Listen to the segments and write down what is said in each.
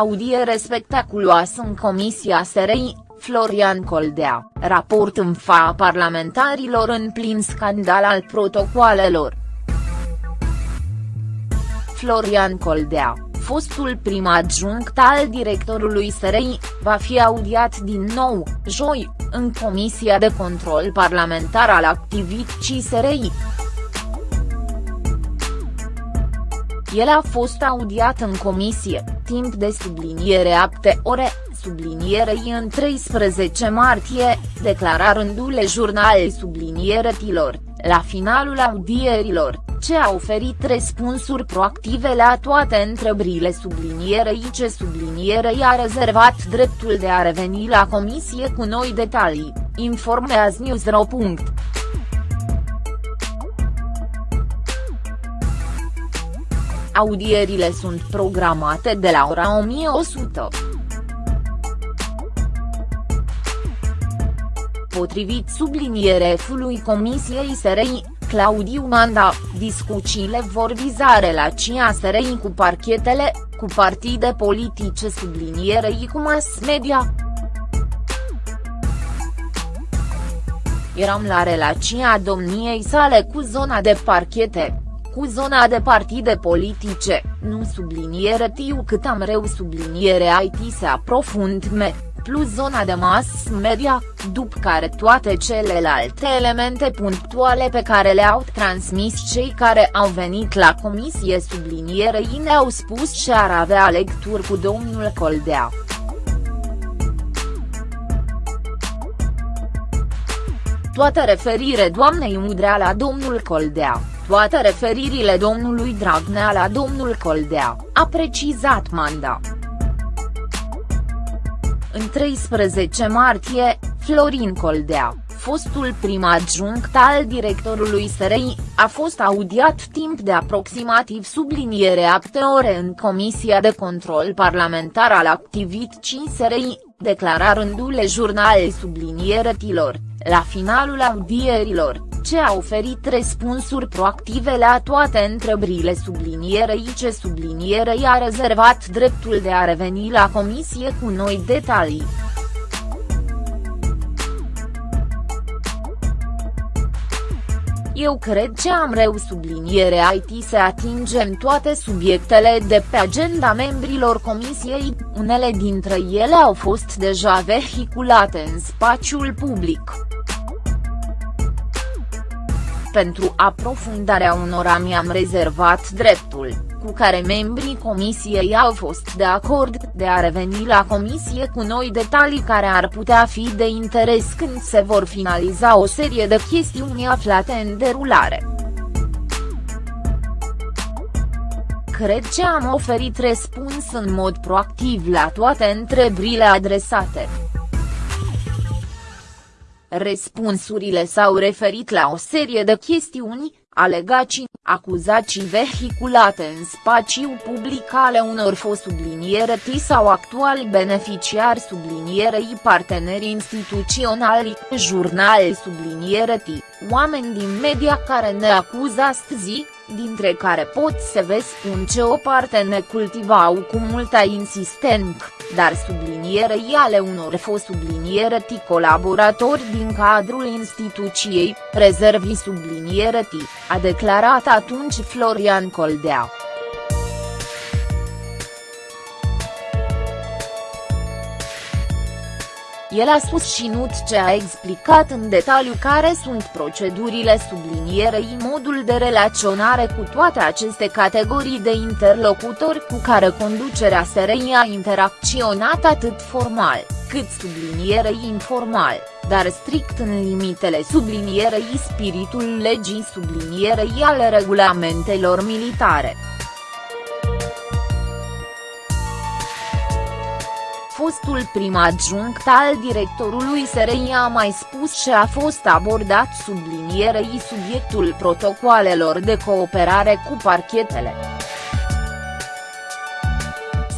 Audiere spectaculoasă în Comisia SRI, Florian Coldea, raport în fa parlamentarilor în plin scandal al protocoalelor. Florian Coldea, fostul prim adjunct al directorului SRI, va fi audiat din nou, joi, în Comisia de Control Parlamentar al Activității SRI. El a fost audiat în comisie, timp de subliniere apte ore, sublinierei în 13 martie, declara rândule jurnalei sublinieretilor, la finalul audierilor, ce a oferit răspunsuri proactive la toate întrebările sublinierei ce sublinierei a rezervat dreptul de a reveni la comisie cu noi detalii, informează Newsro. Audierile sunt programate de la ora 1100. Potrivit sublinierefului Comisiei SRI, Claudiu Manda, discuțiile vor viza relația SRI cu parchetele, cu partide politice sublinierei cu mass media. Eram la relația domniei sale cu zona de parchete, cu zona de partide politice, nu subliniere tiu cât am reu subliniere IT se aprofundme, plus zona de mass media, după care toate celelalte elemente punctuale pe care le-au transmis cei care au venit la comisie sublinierei ne-au spus ce ar avea lecturi cu domnul Coldea. Toată referire doamnei Udrea la domnul Coldea toate referirile domnului Dragnea la domnul Coldea, a precizat Manda. În 13 martie, Florin Coldea, fostul prim adjunct al directorului SRI, a fost audiat timp de aproximativ subliniere apte ore în Comisia de Control Parlamentar al Activității SRI, declara rândule jurnalei sublinieretilor, la finalul audierilor ce a oferit răspunsuri proactive la toate întrebările sublinierei ce sublinierei a rezervat dreptul de a reveni la comisie cu noi detalii. Eu cred că am reu subliniere IT să atingem toate subiectele de pe agenda membrilor comisiei, unele dintre ele au fost deja vehiculate în spațiul public. Pentru aprofundarea unora mi-am rezervat dreptul, cu care membrii comisiei au fost de acord, de a reveni la comisie cu noi detalii care ar putea fi de interes când se vor finaliza o serie de chestiuni aflate în derulare. Cred că am oferit răspuns în mod proactiv la toate întrebările adresate. Răspunsurile s-au referit la o serie de chestiuni, alegații, acuzații vehiculate în spațiu public ale unor fost subliniereti sau actuali beneficiari sublinierei parteneri instituționali, jurnale subliniereti, oameni din media care ne acuză astăzi, dintre care pot să vă spun ce o parte ne cultivau cu multă insistență, dar sublinierei ale unor fost subliniereti colaboratori din cadrul instituției, rezervi subliniereti, a declarat atunci Florian Coldea. El a susținut ce a explicat în detaliu care sunt procedurile sublinierei modul de relaționare cu toate aceste categorii de interlocutori cu care conducerea SRI a interacționat atât formal, cât sublinierei informal, dar strict în limitele sublinierei spiritul legii sublinierei ale regulamentelor militare. Fostul prim adjunct al directorului SRI a mai spus ce a fost abordat sublinierei subiectul protocoalelor de cooperare cu parchetele.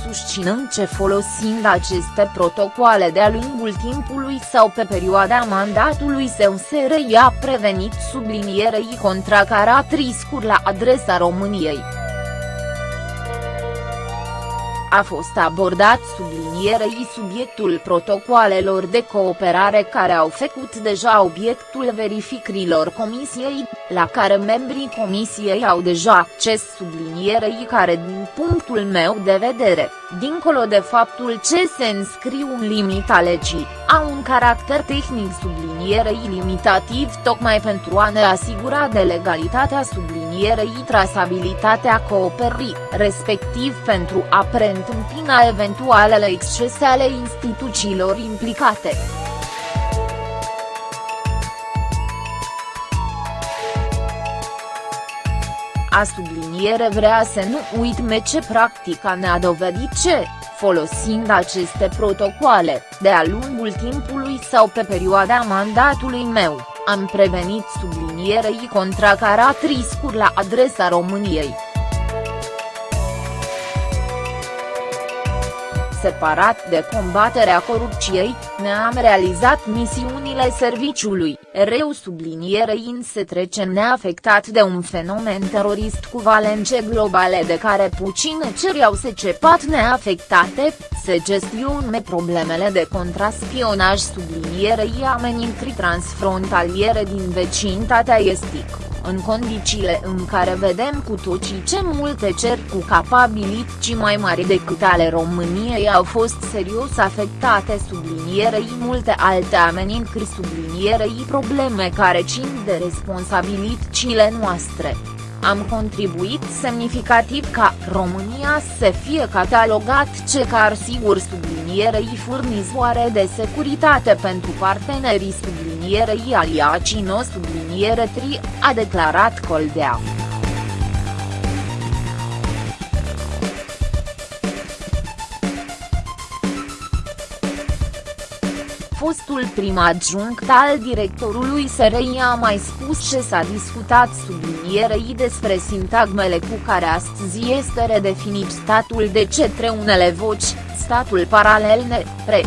Susținând ce folosind aceste protocoale de-a lungul timpului sau pe perioada mandatului său SRI a prevenit sublinierei contracarat riscuri la adresa României. A fost abordat sublinierei subiectul protocoalelor de cooperare care au făcut deja obiectul verificărilor comisiei, la care membrii comisiei au deja acces sublinierei care din punctul meu de vedere, dincolo de faptul ce se înscriu în limita legii, au un caracter tehnic sublinierei limitativ tocmai pentru a ne asigura de legalitatea sublinierei trasabilitatea cooperării, respectiv pentru a preîntâmpina eventualele excese ale instituțiilor implicate. A subliniere vrea să nu uitme ce practica ne-a dovedit ce, folosind aceste protocoale, de-a lungul timpului sau pe perioada mandatului meu, am prevenit sublinierei contracarat riscuri la adresa României. Separat de combaterea corupției, ne-am realizat misiunile serviciului, reu sublinierei în se trece neafectat de un fenomen terorist cu valence globale de care puține ceri au secepat neafectate, se gestiune problemele de contraspionaj sublinierei amenințări transfrontaliere din vecinătatea estică în condițiile în care vedem cu toții ce multe cer cu capabilități mai mari decât ale României au fost serios afectate sublinierei multe alte amenințări sublinierei probleme care țin de responsabilitățile noastre. Am contribuit semnificativ ca România să fie catalogat ce car sigur sublinierei furnizoare de securitate pentru partenerii sublinierei aliacii no subliniere tri, a declarat Coldea. fostul prim adjunct al directorului SRI a mai spus ce s-a discutat sublinierei despre sintagmele cu care astăzi este redefinit statul de cetre unele voci, statul paralel ne, re.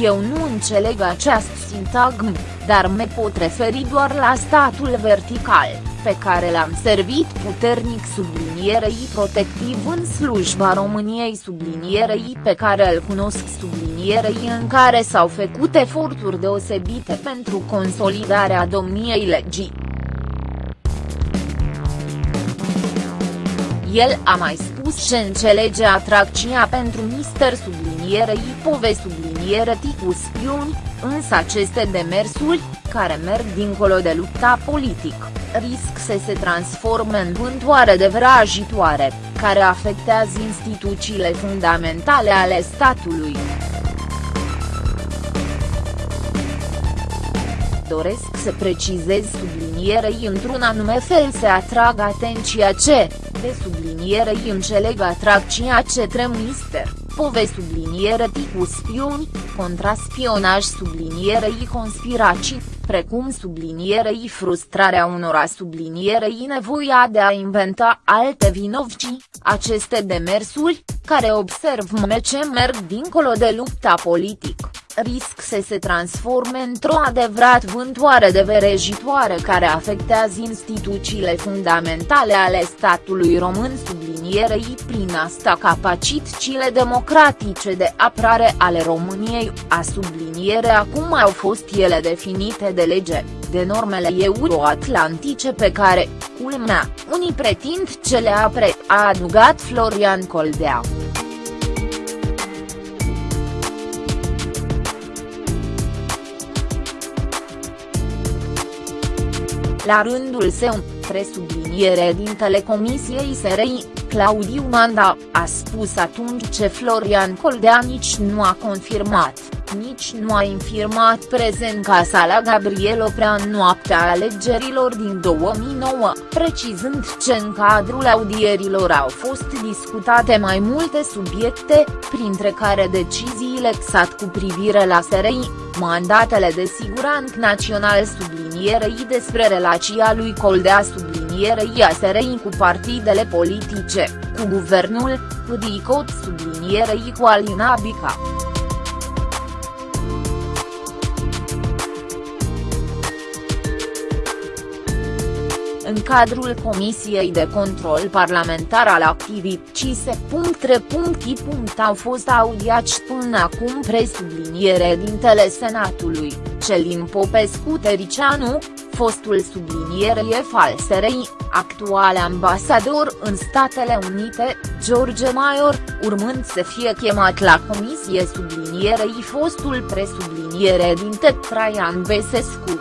Eu nu înțeleg acest sintagm, dar me pot referi doar la statul vertical pe care l-am servit puternic sublinierei protectiv în slujba României sublinierei pe care îl cunosc sublinierei în care s-au făcut eforturi deosebite pentru consolidarea domniei legii. El a mai spus ce înțelege atracția pentru mister sublinierei pove subliniere ticu spioni, însă aceste demersuri, care merg dincolo de lupta politică, risc să se transforme în vântoare de vrajitoare, care afectează instituțiile fundamentale ale statului. Doresc să precizez sublinierei într-un anume fel să atrag atenția ce, de sublinierei înțeleg atracția ce mister pove subliniere tipu spioni, contraspionaj sublinierei conspirații, precum sublinierei frustrarea unora sublinierei nevoia de a inventa alte vinovci, aceste demersuri, care observ ce merg dincolo de lupta politică, risc să se transforme într-o adevărat vântoare de verejitoare care afectează instituțiile fundamentale ale statului român sublinierei prin asta capacitățile democratice de apărare ale României, a subliniere acum au fost ele definite de lege, de normele euroatlantice pe care, culmea, unii pretind ce le apre, a adugat Florian Coldea. La rândul său, presubliniere din Telecomisiei SRI, Claudiu Manda, a spus atunci ce Florian Coldea nici nu a confirmat. Nici nu a infirmat prezența sa la Gabriel Oprea în noaptea alegerilor din 2009, precizând ce în cadrul audierilor au fost discutate mai multe subiecte, printre care deciziile XAT cu privire la SRI, mandatele de siguranță național sublinierei despre relația lui Coldea sublinierei a SRI cu partidele politice, cu guvernul, cu DICOT sublinierei cu Alina Bica. în cadrul Comisiei de Control Parlamentar al activității Au fost audiați până acum presubliniere dintele Senatului, Celin Popescu Tericianu, fostul sublinierie falserei, actual ambasador în Statele Unite, George Maior, urmând să fie chemat la comisie sublinierei fostul presubliniere din Traian Besescu.